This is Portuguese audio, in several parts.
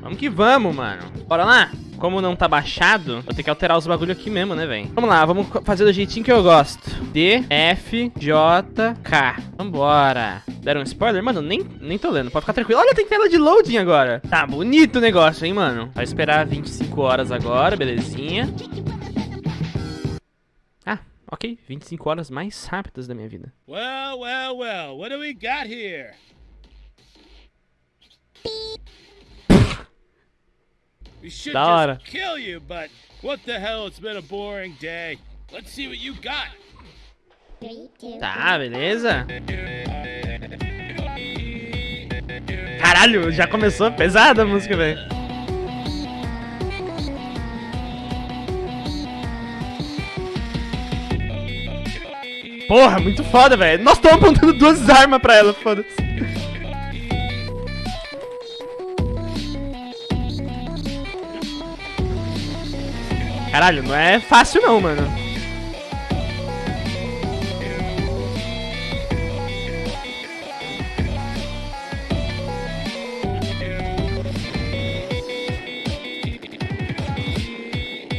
Vamos que vamos, mano. Bora lá? Como não tá baixado, vou ter que alterar os bagulho aqui mesmo, né, velho? Vamos lá, vamos fazer do jeitinho que eu gosto. D, F, J, K. Vambora. Deram um spoiler? Mano, nem, nem tô lendo, pode ficar tranquilo. Olha, tem tela de loading agora. Tá bonito o negócio, hein, mano? Vai esperar 25 horas agora, belezinha. Ah, ok. 25 horas mais rápidas da minha vida. Well, well, well, what do we got here? Da hora. kill you, but what the hell? It's been a boring day. Let's see what you got. Tá, beleza. Caralho, já começou pesada a música, velho. Porra, muito foda, velho. Nós estamos apontando duas armas pra ela, foda-se. Caralho, não é fácil não, mano.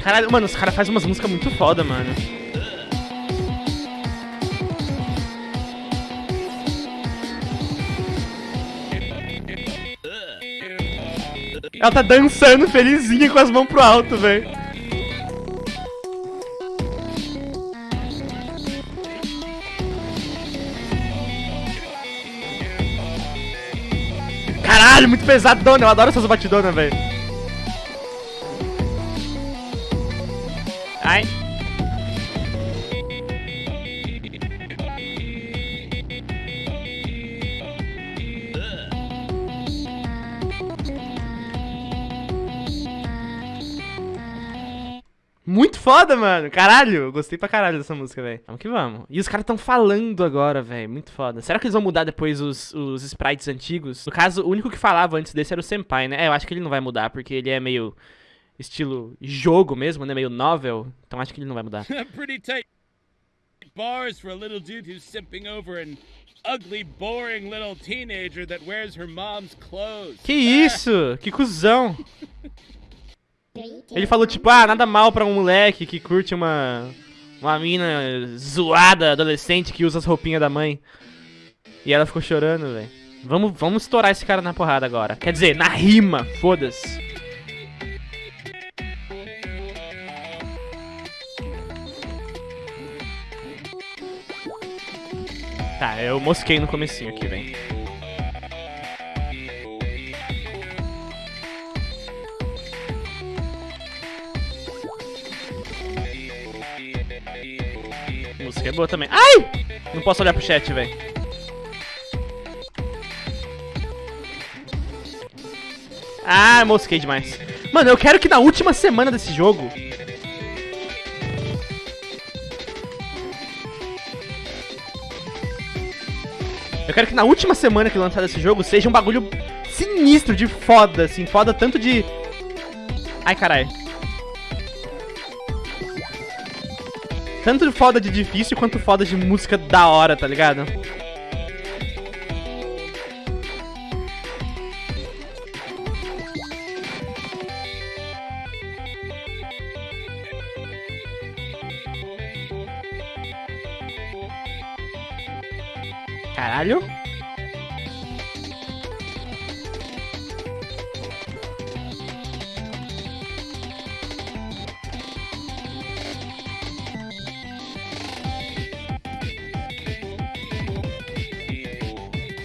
Caralho, mano, os caras fazem umas músicas muito foda, mano. Ela tá dançando felizinha com as mãos pro alto, velho. Caralho, muito pesadona. Eu adoro essas batidonas, velho. Ai. Muito foda, mano. Caralho, gostei pra caralho dessa música, velho. Vamos que vamos. E os caras tão falando agora, velho. Muito foda. Será que eles vão mudar depois os, os sprites antigos? No caso, o único que falava antes desse era o Senpai, né? É, eu acho que ele não vai mudar, porque ele é meio estilo jogo mesmo, né? Meio novel. Então acho que ele não vai mudar. Pretty tight bars for a little dude who's simping over an ugly, boring little teenager that wears her mom's clothes. Que isso? Que cuzão. Ele falou tipo, ah, nada mal pra um moleque que curte uma uma mina zoada, adolescente que usa as roupinhas da mãe. E ela ficou chorando, velho. Vamos, vamos estourar esse cara na porrada agora. Quer dizer, na rima, foda-se. Tá, eu mosquei no comecinho aqui, velho. A música é boa também. Ai! Não posso olhar pro chat, velho. Ah, mosquei demais. Mano, eu quero que na última semana desse jogo... Eu quero que na última semana que lançar esse jogo seja um bagulho sinistro de foda, assim. Foda tanto de... Ai, caralho. Tanto foda de difícil quanto foda de música da hora, tá ligado? Caralho.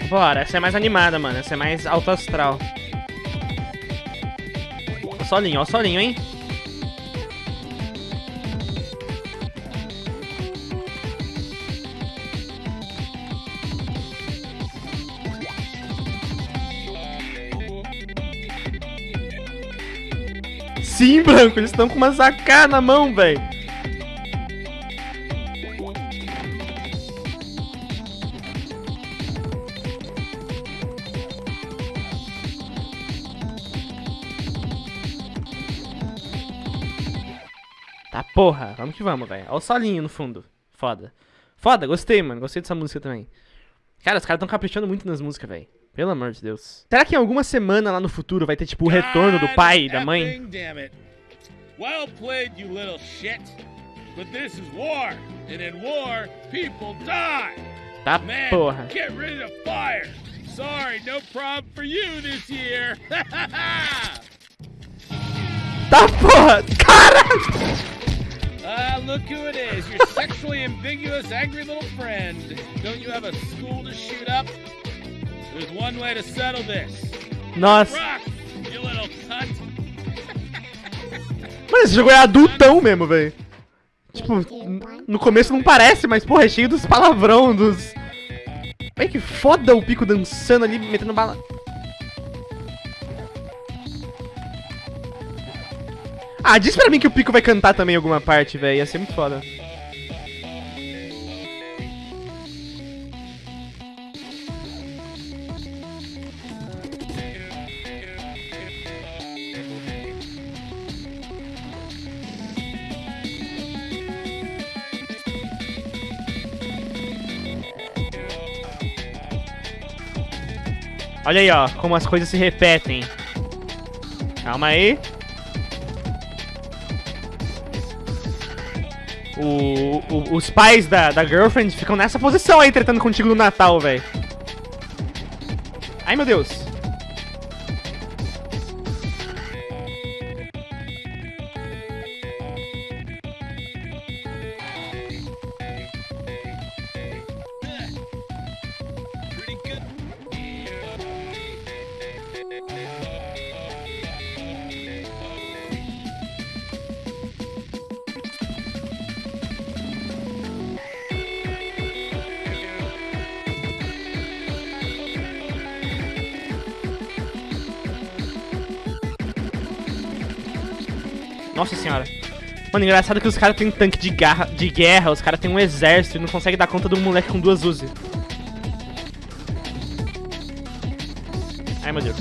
Bora, essa é mais animada, mano. Essa é mais alto astral. Ó o solinho, ó o solinho, hein? Sim, Branco, eles estão com uma AK na mão, velho. Tá porra, vamos que vamos, velho. Olha o solinho no fundo. Foda. Foda, gostei, mano. Gostei dessa música também. Cara, os caras tão caprichando muito nas músicas, velho. Pelo amor de Deus. Será que em alguma semana lá no futuro vai ter, tipo, o retorno do pai e da mãe? Well played, you little shit. But this is war, and in war, people die. Tá, Man, porra. get rid of fire. Sorry, no problem for you this year. Tá, porra. Caralho. Ah, look who it is. Your sexually ambiguous, angry little friend. Don't you have a school to shoot up? There's one way to settle this. Nossa. Rock, you little cunt. Mano, esse jogo é adultão mesmo, velho. Tipo, no começo não parece, mas, porra, é cheio dos palavrão, dos... Olha que foda o Pico dançando ali, metendo bala... Ah, diz pra mim que o Pico vai cantar também em alguma parte, velho. Ia ser muito foda. Olha aí, ó, como as coisas se repetem. Calma aí. O, o- os pais da, da girlfriend ficam nessa posição aí, tretando contigo no Natal, velho. Ai, meu Deus. Nossa senhora. Mano, engraçado que os caras têm tanque de, garra, de guerra, os caras têm um exército e não conseguem dar conta de um moleque com duas Uzi. Ai, meu Deus.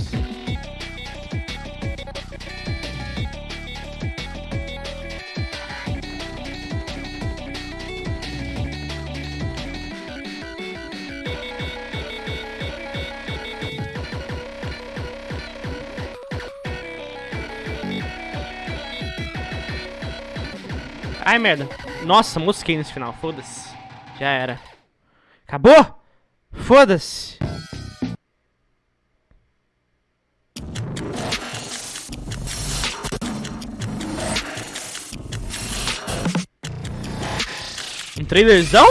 Ai, merda. Nossa, mosquei nesse final. Foda-se. Já era. Acabou? Foda-se. Um trailerzão?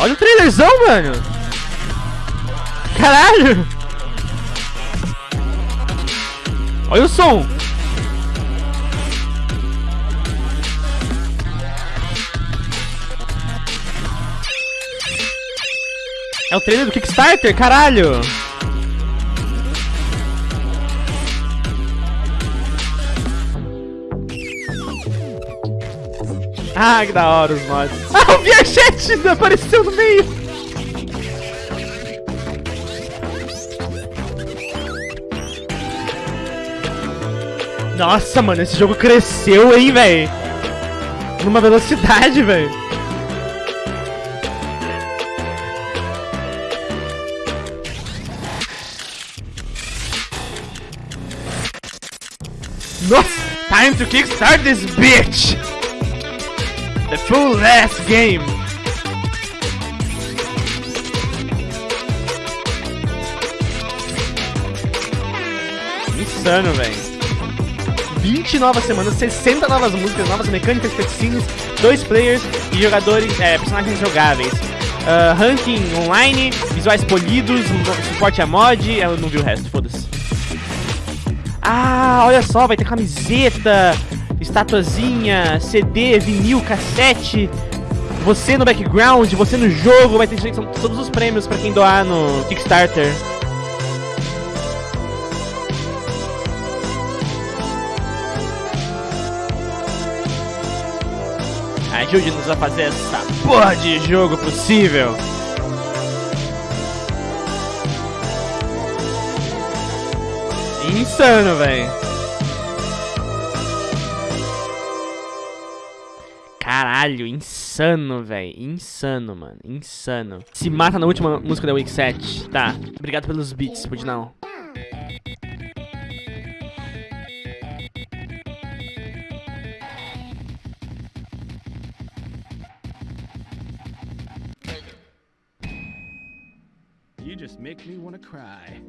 Olha o trailerzão, mano. Caralho. Olha o som. É o trailer do Kickstarter, caralho! Ah, que da hora os mods. Ah, o Viajete apareceu no meio! Nossa, mano, esse jogo cresceu, hein, velho? Numa velocidade, velho. Time to kickstart this bitch! The full last game! Insano, velho. 20 novas semanas, 60 novas músicas, novas mecânicas, cutscenes, dois players e jogadores, é, personagens jogáveis. Ah, ranking online, visuais polidos, suporte a mod, eu não vi o resto, foda-se. Ah, olha só, vai ter camiseta, estatuazinha, CD, vinil, cassete. Você no background, você no jogo, vai ter todos os prêmios pra quem doar no Kickstarter. Ajude-nos a fazer essa porra de jogo possível. Insano, velho. Caralho, insano. velho. Insano, mano. Insano. Se mata na última música da Week 7. Tá. Obrigado pelos beats, pode não. You just make me wanna cry.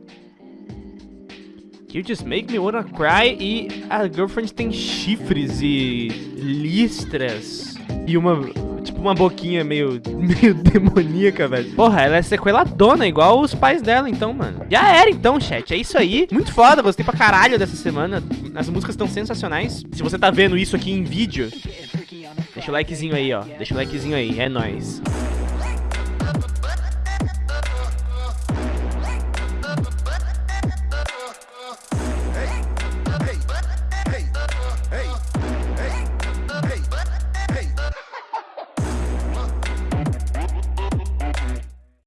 You Just Make Me Wanna Cry e a Girlfriend tem chifres e listras e uma, tipo, uma boquinha meio, meio demoníaca, velho. Porra, ela é sequeladona, igual os pais dela, então, mano. Já era, então, chat. É isso aí. Muito foda, tem pra caralho dessa semana. As músicas estão sensacionais. Se você tá vendo isso aqui em vídeo, deixa o likezinho aí, ó. Deixa o likezinho aí, é nóis.